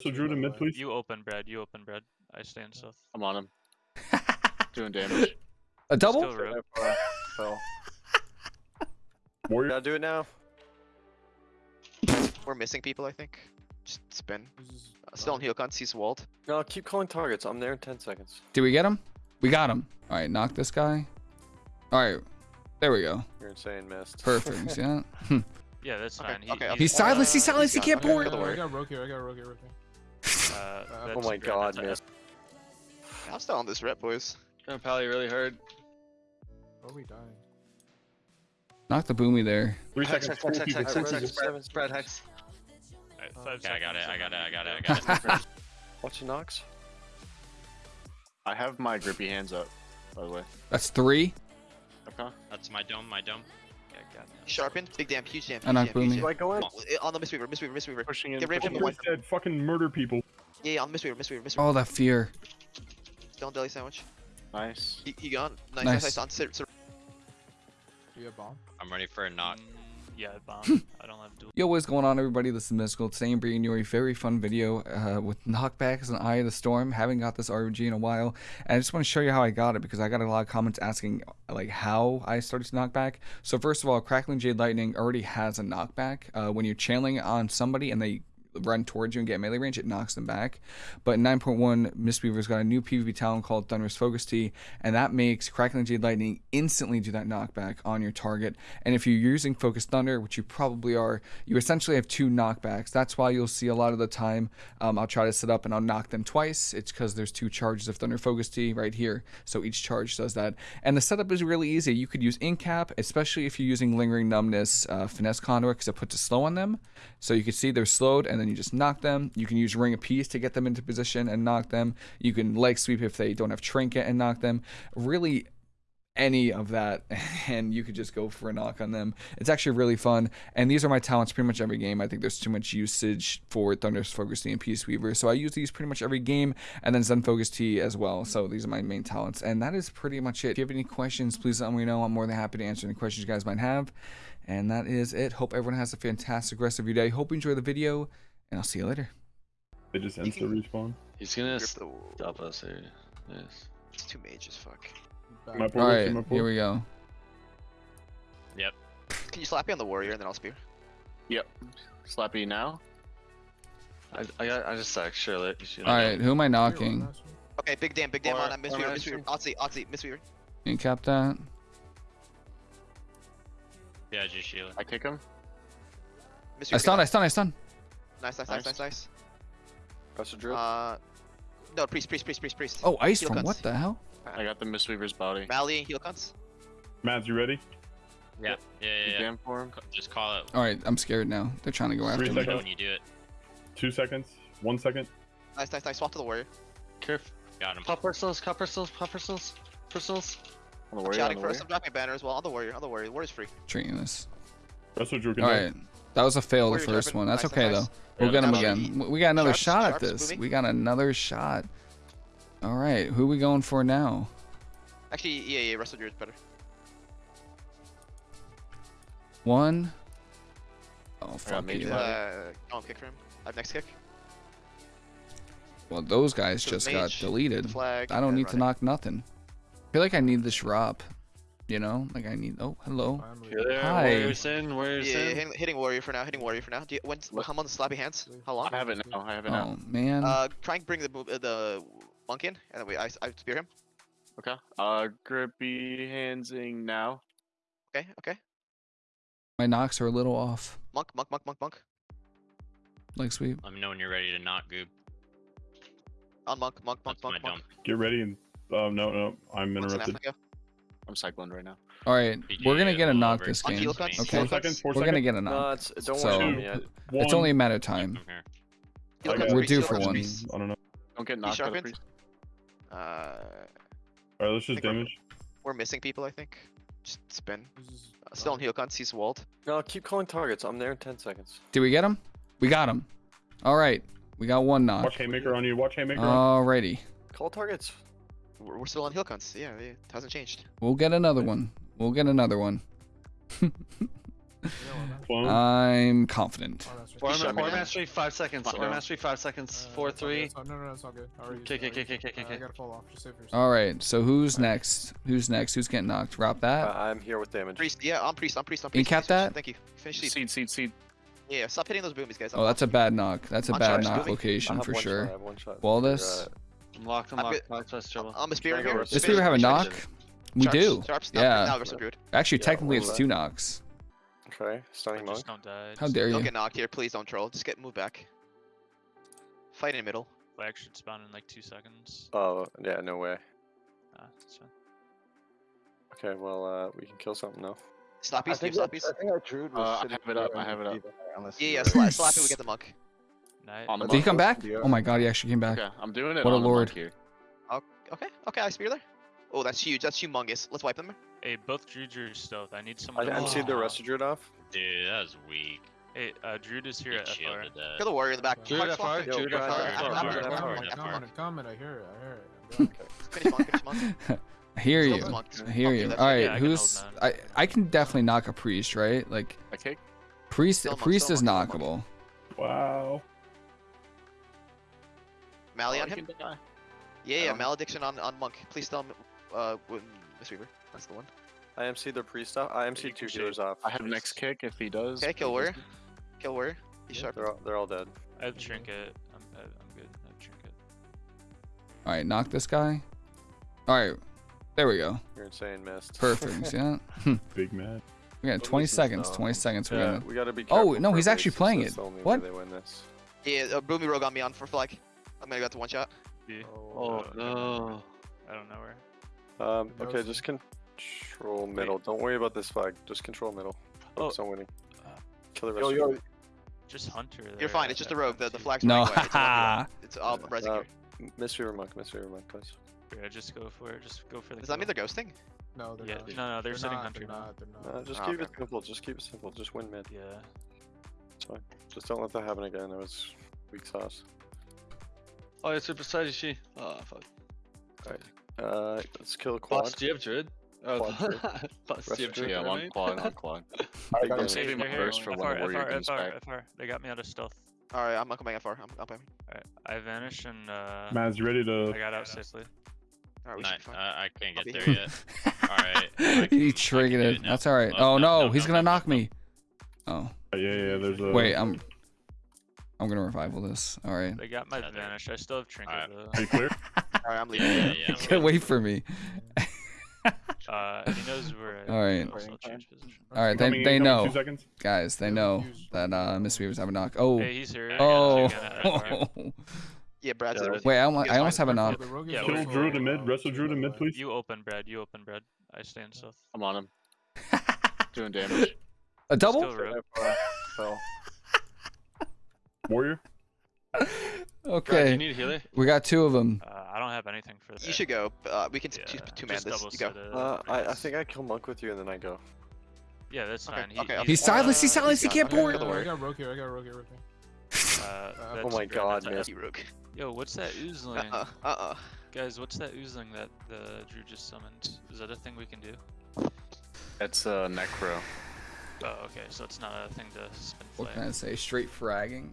So Drew to mid, please. You open, Brad. You open, Brad. I stay in south. I'm on him. Doing damage. A double? Still root. Fell. Warrior. Gotta do it now. We're missing people, I think. Just spin. Uh, still on heel con, he's walled. No, keep calling targets. I'm there in 10 seconds. Did we get him? We got him. All right, knock this guy. All right, there we go. You're insane, missed. Perfect. You see that? Yeah, that's Okay, fine. He, okay, he's, okay. He's silenced. He's silenced. He can't gone. board. Okay, I Word. got rogue here, I got rogue here, rogue here. Uh, oh my god, that's a. I'm still on this rep, boys. Gonna pally really hard. Oh, we died. Knock the boomy there. Three Hex, seconds. hex, Four hex, people. hex, hex, people. hex, seven, spread hex. Alright, five Okay, I got it, I got it, I got it, I got it. Watch the knocks. I have my grippy hands up, by the way. That's three. Okay. That's my dome, my dome. Yeah, got it. Sharpened, big damn, huge damn, I knocked huge damn, huge Boomy. damn. Do I go in? Uh, On the Mistweaver, Mistweaver, Mistweaver. Pushing in. Get rid of pushing him. one. Dead. Fucking murder people. Yeah, yeah, on the Mistweaver, Mistweaver, Mistweaver. Oh, that fear. Still on deli sandwich. Nice. He, he gone. Nice, Nice. nice, nice. On sit, sit. Do you have bomb? I'm ready for a knock. Mm, yeah, bomb. I don't have dual. Yo, what's going on, everybody? This is Mystical. Today I'm bringing you a very fun video uh, with knockbacks and Eye of the Storm. Haven't got this ROG in a while, and I just want to show you how I got it because I got a lot of comments asking like how I started to knock back. So first of all, Crackling Jade Lightning already has a knockback. Uh, when you're channeling on somebody and they run towards you and get melee range, it knocks them back. But in 9.1, Mistweaver's got a new PvP talent called Thunderous Focus Tea, and that makes Crackling Jade Lightning instantly do that knockback on your target. And if you're using Focused Thunder, which you probably are, you essentially have two knockbacks. That's why you'll see a lot of the time um, I'll try to set up and I'll knock them twice. It's because there's two charges of Thunder Focus Tea right here. So each charge does that. And the setup is really easy. You could use Incap, especially if you're using Lingering Numbness uh, Finesse Conduit, because it puts a slow on them. So you can see they're slowed and then you just knock them. You can use Ring of Peace to get them into position and knock them. You can leg sweep if they don't have Trinket and knock them. Really, any of that and you could just go for a knock on them. It's actually really fun. And these are my talents pretty much every game. I think there's too much usage for Thunderous Focus Tea and Peace Weaver. So I use these pretty much every game and then Zen Focus Tea as well. So these are my main talents. And that is pretty much it. If you have any questions, please let me know. I'm more than happy to answer any questions you guys might have. And that is it. Hope everyone has a fantastic rest of your day. Hope you enjoy the video and I'll see you later. They just insta respawn. He's gonna stop us here. Yes. It's two mages, fuck. Back. My right, here we go. Yep. Can you slap me on the warrior and then I'll spear? Yep. Slappy now. I, I got I just sacked Charlotte. All right, who am I knocking? Okay, big damn, big damn Or- on that Mistweaver, or Mistweaver. Oxy, Oxy, Mistweaver. Can you cap that? Yeah, just Sheila. I kick him. Mistweaver. I stun, I stun, I stun. Nice, nice, nice, Nice. nice, nice. Press a drill. Uh, no, priest, priest, priest, priest, priest. Oh, ice Heal from guns. what the hell? I got the Mistweaver's body. Mally and heal cunts. Mads, you ready? Yeah, yeah, yeah. yeah. Jam for him. Just call it All right, I'm scared now. They're trying to go after Three me. seconds. when you do it. Two seconds. One second. Nice, nice, nice. Swap to the warrior. Caref. Got him. Pop crystals. Pop crystals. Pop crystals. Crystals. On the I'm warrior. On shouting the for us. warrior. I'm dropping a banner as well. On the warrior, on the warrior. Warrior's free. Treating this. That's what Drew can All do. right, that was a fail. The first one. That's Nice, okay nice. though. We'll get him again. We got another Sharps- shot at this. moving. We got another shot. All right, who we going for now? Actually, yeah, yeah. Resto Druid's better. One. Oh fuck made you. you Uh, oh, kick for him. I have next kick. Well, those guys So just got deleted. Flag. I don't and need to knock nothing. I feel like I need this drop. You know, like I need. Oh, hello. I'm You're leaving. there. Hi. Warrior's in. Warrior's Yeah, yeah, in. hitting, hitting warrior for now. Hitting warrior for now. Do you, when's Look. how on the slappy hands? How long? I have it now. I have it now. Oh man. Uh, try and bring the uh, the monk in, and then we I, I spear him. Okay. Uh, grippy handsing now. Okay, okay. My knocks are a little off. Monk, monk, monk, monk, monk. Leg sweep. Let me know when you're ready to knock, Goob. On monk, monk, monk, That's my monk, dome. monk. Get ready and. Um, no, no. I'm Monk's in interrupted. Africa. I'm cycling right now. All right, PG we're gonna get a knock this game. heal. Okay. Four seconds. Four We're seconds. gonna get a No, knock. it's don't So- worry about me. It's only a matter of time. From here. Heal I cuts, got- We're due for one. I don't know. Don't get knocked by the. Uh, All right, let's just think we're- damage. we're missing people, I think. Just spin. This Uh, still on bomb. heal cunts. He's walled. No, keep calling targets. I'm there in 10 seconds. Did we get him? We got him. All right, we got one knock. Watch Haymaker on you. Watch Haymaker on Alrighty, Call targets. We're, we're still on heal cunts. Yeah, yeah, it hasn't changed. we'll get another one. We'll get another one. I'm confident. Oh, that's just- Form- Shut Form me Form down. mastery, five seconds. Fine, Form no. mastery, five seconds. Uh, Four, it's all good, three. No, no, no, it's all good. I already used K, it, I K, already K, used it. K, K, Uh, I K. gotta fall off. Just save yourself. All right. So who's next? Who's next? Who's getting knocked? Drop that. Uh, I'm here with damage. Priest, yeah, I'm priest, I'm priest, I'm Can you priest. cap Finish, finish. that? Thank you. Finish seed. Seed, seed, seed. Yeah, stop hitting those boomies, guys. Oh, that's a bad knock. That's a bad knock location for one Shot, I sure. have one shot. Waldus? I'm locked, I'm I'm locked. good. Locked, that's trouble. I'm a spear Can I go here. Does Spear have a knock? We Sharps, do. Sharps, Yeah. Now, Actually, Yeah, technically, it's two knocks. okay, stunning Just monk. don't die. How just- dare Don't get knocked here. Please don't troll. Just get moved back. Fight in the middle. Flag should spawn in like two seconds. Oh, yeah, no way. Ah, that's fine. Okay, well, uh, we can kill something now. Slappies, keep slappies. think our druid was Uh, I have it up, I have it up. unless Yeah, yeah, were- slap, slap we get the monk. Nice. On the Did he come back? Yeah. Oh my god, he actually came back. Okay, I'm doing it. What a on the lord. Here. Okay, okay, I spear there. Oh, that's huge. That's humongous. Let's wipe them. Hey, both Druid are stealth. I need I, someone. to I'm seeing the Oh. rest of Druid off. Dude, that was weak. Hey, uh, Druid is here He at FR. shielded that. Kill the warrior in the back. Druid Mark, FR, swap it. Druid Yo, FR. I'm- FR, I'm- FR, I'm- FR. I'm- I'm- Comment, comment, I hear it, I hear it. I'm done. Finish monk, finish monk. I hear you. I hear you. that's All it. right, Yeah, I can who's? I I can definitely knock a priest, right? Like Okay. priest. Priest is knockable. Wow. Mally Oh, on him. Yeah, yeah, Um, malediction on on monk. Please tell him. Uh, Mistweaver. That's the one. I MC the priest off. I MC you two can shade. healers off. I have next kick if he does. Okay, kill He warrior. Kill warrior. He's sharp. They're all, they're all dead. I have trinket. I'm, I- I'm good. I have trinket. All right, knock this guy. All right, there we go. You're insane, missed. Perfect. See that? Big man. We got 20 seconds. 20 seconds. We're Yeah, gonna. we gotta be Oh, no, he's actually playing it. the only way What? They win this. Yeah, uh, Boomy Rogue on me on for flag. I'm gonna go to one shot. B. Oh, Uh, no. I don't know where. Um, okay, just control middle. Don't worry about this flag. Just control middle. Oh. Focus on winning. Uh, Kill the rest yo, of them. Just Hunter. There. You're fine. It's just I a rogue. The the two. flag's No. running away. It's, all it's all Yeah. resing Uh, here. M- Miss Fever Monk, Miss Fever Monk, please. Yeah, just go for it. Just go for the. Does that mean kill. they're ghosting? No, they're Yeah, not. no, no, they're sitting not, Hunter they're not, they're not. Uh, just Oh, keep okay, it simple. Just keep it simple. Just win mid. Yeah. It's fine. Just don't let that happen again. It was weak sauce. Oh, it's super side she. Oh, fuck. Uh, let's kill a quad. Bots, do you have druid? Oh, Quad druid. Do you have druid? Yeah, one remain? quad, one quad. I Big got damage. saving my burst for when FR, the warrior FR, comes FR, back. FR. They got me out of stealth. All right, I'm not coming FR. I'm up. All Alright, I vanished and uh, Maz, you ready to? I got out safely. right, we Not, should be fine. uh, I can't get there yet. Alright, I he triggered it. it. That's all right. Oh, no, no, no, he's gonna knock me. Oh Yeah, yeah. There's a. wait, I'm. I'm gonna revival this. All right. They got my Yeah, vanish. I still have trinket Alright. though. Are you clear? All right, I'm leaving. Yeah, yeah, yeah. Can't wait for me. Uh, he knows where I All right. go, so I'll change position. All right, they they in know, guys. They know that uh, Mistweaver's have a knock. Oh. Hey, he's here. I Oh. two again at FR. Yeah, Brad's Yeah, there. Wait, I almost, I almost have a knock. the rogue is Yeah, Kill Drew Druid in uh, mid. Resto Druid in mid, please. You open, Brad. You open, Brad. I stand in south. I'm on him. Doing damage. A double? Still rogue. Fell. Warrior. Brad, do Okay. you need a healer? We got two of them. Uh, I don't have anything for that. You should go. Uh, we can t- Yeah, two, two man this. You go. Uh, I, I think I kill Monk with you and then I go. Yeah, that's Okay, fine. He, okay, He's silenced. He's Uh, silenced. He can't got- pour okay, it. kill the I got rogue here, I got rogue here with me. Uh, Oh my great, God, that's- missed. Rogue. Yo, what's that oozling? Uh uh. Uh uh. Guys, what's that oozling that the Drew just summoned? Is that a thing we can do? That's uh, Necro. Oh, okay, so it's not a thing to spin What can I say? Straight fragging.